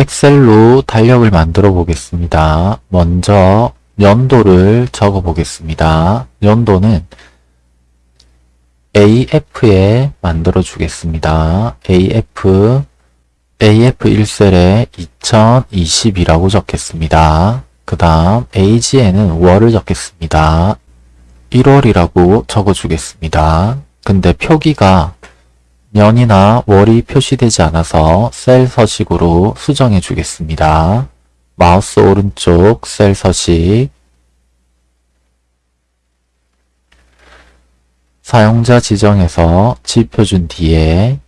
엑셀로 달력을 만들어 보겠습니다. 먼저 연도를 적어 보겠습니다. 연도는 AF에 만들어 주겠습니다. AF AF 1셀에 2020이라고 적겠습니다. 그 다음 AG에는 월을 적겠습니다. 1월이라고 적어주겠습니다. 근데 표기가 년이나 월이 표시되지 않아서 셀 서식으로 수정해 주겠습니다. 마우스 오른쪽 셀 서식 사용자 지정에서 지표준 뒤에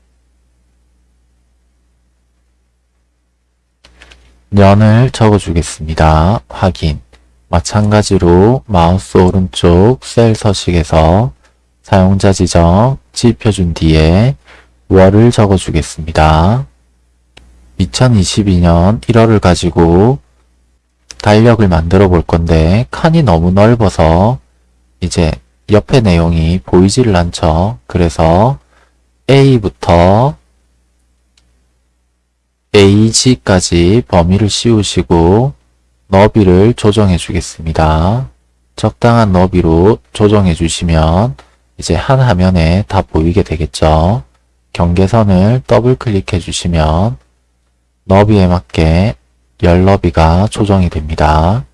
년을 적어주겠습니다. 확인 마찬가지로 마우스 오른쪽 셀 서식에서 사용자 지정 지표준 뒤에 월을 적어주겠습니다. 2022년 1월을 가지고 달력을 만들어 볼 건데 칸이 너무 넓어서 이제 옆에 내용이 보이지를 않죠. 그래서 A부터 AG까지 범위를 씌우시고 너비를 조정해 주겠습니다. 적당한 너비로 조정해 주시면 이제 한 화면에 다 보이게 되겠죠. 경계선을 더블 클릭해 주시면 너비에 맞게 열 너비가 조정이 됩니다.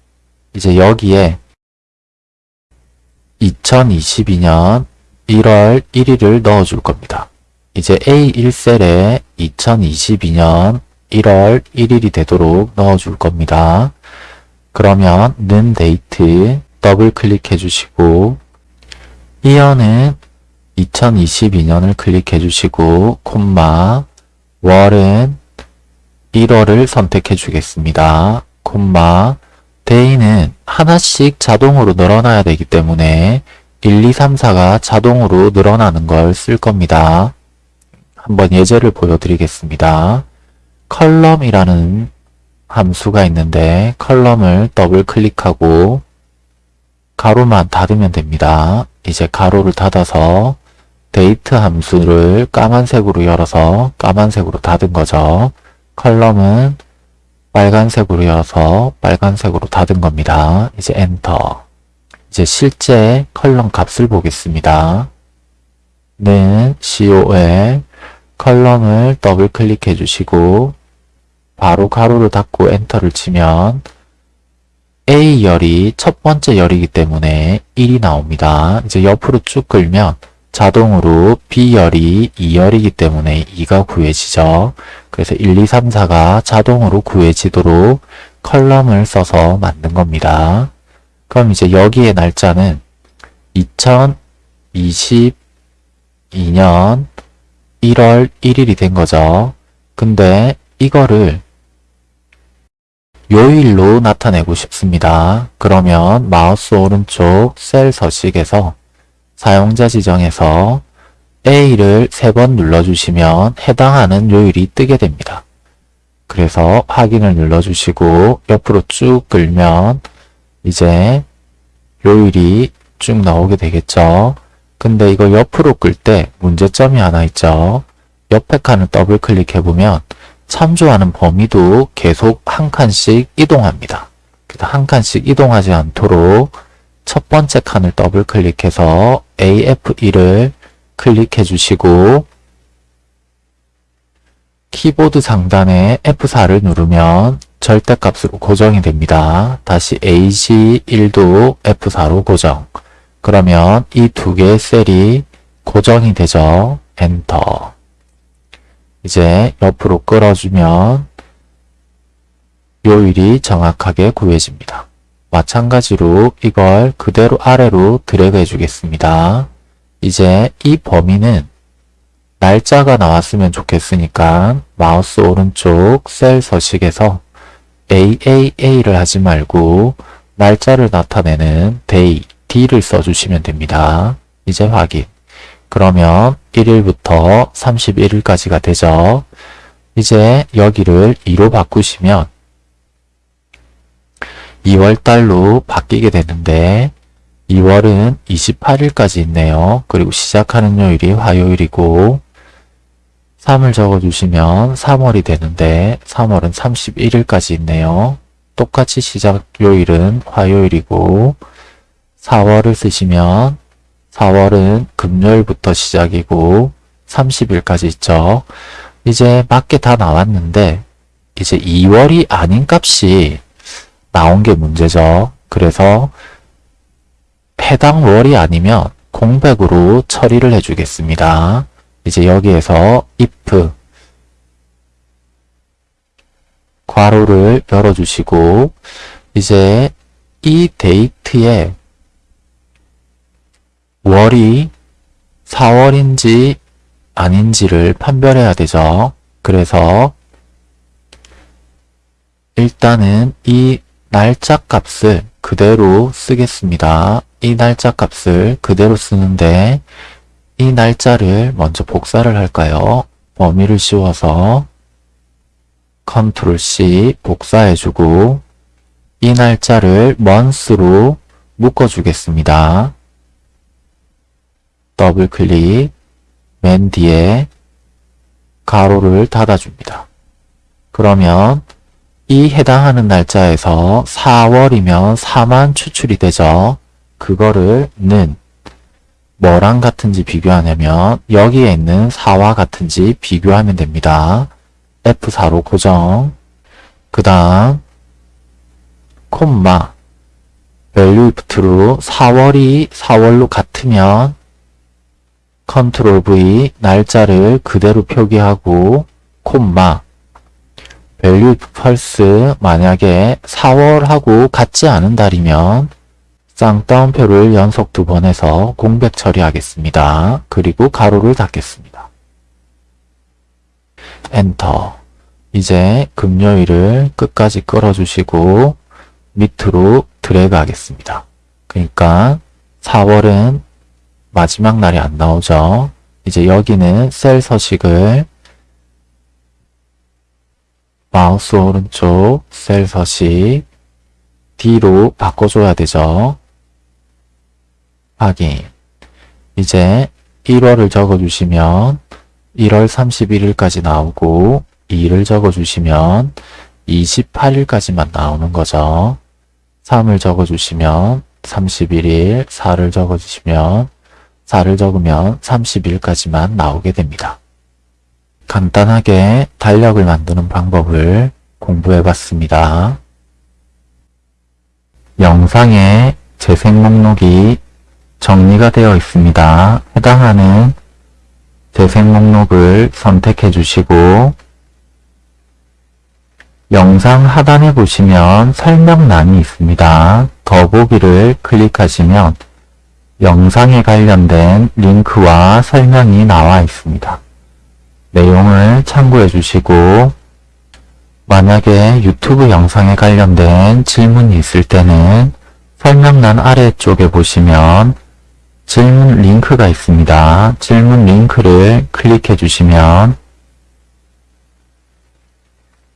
이제 여기에 2022년 1월 1일을 넣어 줄 겁니다. 이제 A1셀에 2022년 1월 1일이 되도록 넣어 줄 겁니다. 그러면 는 데이트 더블 클릭해 주시고 이어는 2022년을 클릭해 주시고 콤마 월은 1월을 선택해 주겠습니다. 콤마 day는 하나씩 자동으로 늘어나야 되기 때문에 1, 2, 3, 4가 자동으로 늘어나는 걸 쓸 겁니다. 한번 예제를 보여드리겠습니다. column이라는 함수가 있는데 column을 더블 클릭하고 가로만 닫으면 됩니다. 이제 가로를 닫아서 데이트 함수를 까만색으로 열어서 까만색으로 닫은 거죠. column은 빨간색으로 열어서 빨간색으로 닫은 겁니다. 이제 엔터. 이제 실제 column 값을 보겠습니다. 는 COL column을 더블 클릭해 주시고 바로 가로를 닫고 엔터를 치면 A열이 첫 번째 열이기 때문에 1이 나옵니다. 이제 옆으로 쭉 끌면 자동으로 B열이 2열이기 때문에 2가 구해지죠. 그래서 1, 2, 3, 4가 자동으로 구해지도록 column을 써서 만든 겁니다. 그럼 이제 여기에 날짜는 2022년 1월 1일이 된 거죠. 근데 이거를 요일로 나타내고 싶습니다. 그러면 마우스 오른쪽 셀 서식에서 사용자 지정에서 A를 세번 눌러주시면 해당하는 요일이 뜨게 됩니다. 그래서 확인을 눌러주시고 옆으로 쭉 끌면 이제 요일이 쭉 나오게 되겠죠. 근데 이거 옆으로 끌 때 문제점이 하나 있죠. 옆에 칸을 더블 클릭해보면 참조하는 범위도 계속 한 칸씩 이동합니다. 그래서 한 칸씩 이동하지 않도록 첫 번째 칸을 더블 클릭해서 AF1을 클릭해 주시고 키보드 상단에 F4를 누르면 절대값으로 고정이 됩니다. 다시 AG1도 F4로 고정. 그러면 이 두 개의 셀이 고정이 되죠. 엔터. 이제 옆으로 끌어주면 요일이 정확하게 구해집니다. 마찬가지로 이걸 그대로 아래로 드래그 해주겠습니다. 이제 이 범위는 날짜가 나왔으면 좋겠으니까 마우스 오른쪽 셀 서식에서 AAA를 하지 말고 날짜를 나타내는 day, D를 써주시면 됩니다. 이제 확인. 그러면 1일부터 31일까지가 되죠. 이제 여기를 2로 바꾸시면 2월달로 바뀌게 되는데 2월은 28일까지 있네요. 그리고 시작하는 요일이 화요일이고 3을 적어주시면 3월이 되는데 3월은 31일까지 있네요. 똑같이 시작 요일은 화요일이고 4월을 쓰시면 4월은 금요일부터 시작이고 30일까지 있죠. 이제 맞게 다 나왔는데 이제 2월이 아닌 값이 나온 게 문제죠. 그래서 해당 월이 아니면 공백으로 처리를 해주겠습니다. 이제 여기에서 if 괄호를 열어주시고 이제 이 데이트에 월이 4월인지 아닌지를 판별해야 되죠. 그래서 일단은 이 날짜 값을 그대로 쓰겠습니다. 이 날짜 값을 그대로 쓰는데 이 날짜를 먼저 복사를 할까요? 범위를 씌워서 컨트롤 C 복사해주고 이 날짜를 month로 묶어주겠습니다. 더블 클릭 맨 뒤에 괄호를 닫아줍니다. 그러면 이 해당하는 날짜에서 4월이면 4만 추출이 되죠. 그거를 는 뭐랑 같은지 비교하냐면 여기에 있는 4와 같은지 비교하면 됩니다. F4로 고정 그 다음 콤마 value if로 4월이 4월로 같으면 컨트롤 V 날짜를 그대로 표기하고 콤마 if false 만약에 4월하고 같지 않은 달이면 쌍따옴표를 연속 두 번 해서 공백 처리하겠습니다. 그리고 가로를 닫겠습니다. 엔터 이제 금요일을 끝까지 끌어주시고 밑으로 드래그 하겠습니다. 그러니까 4월은 마지막 날이 안 나오죠. 이제 여기는 셀 서식을 마우스 오른쪽 셀 서식 D로 바꿔줘야 되죠. 확인. 이제 1월을 적어주시면 1월 31일까지 나오고 2를 적어주시면 28일까지만 나오는 거죠. 3을 적어주시면 31일, 4를 적어주시면 4를 적으면 30일까지만 나오게 됩니다. 간단하게 달력을 만드는 방법을 공부해 봤습니다. 영상에 재생 목록이 정리가 되어 있습니다. 해당하는 재생 목록을 선택해 주시고 영상 하단에 보시면 설명란이 있습니다. 더보기를 클릭하시면 영상에 관련된 링크와 설명이 나와 있습니다. 내용을 참고해 주시고 만약에 유튜브 영상에 관련된 질문이 있을 때는 설명란 아래쪽에 보시면 질문 링크가 있습니다. 질문 링크를 클릭해 주시면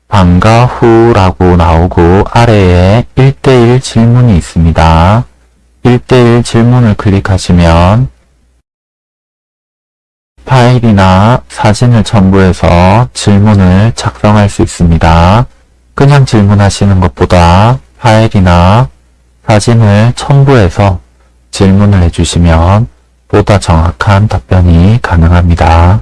방과 후라고 나오고 아래에 1대1 질문이 있습니다. 1대1 질문을 클릭하시면 파일이나 사진을 첨부해서 질문을 작성할 수 있습니다. 그냥 질문하시는 것보다 파일이나 사진을 첨부해서 질문을 해주시면 보다 정확한 답변이 가능합니다.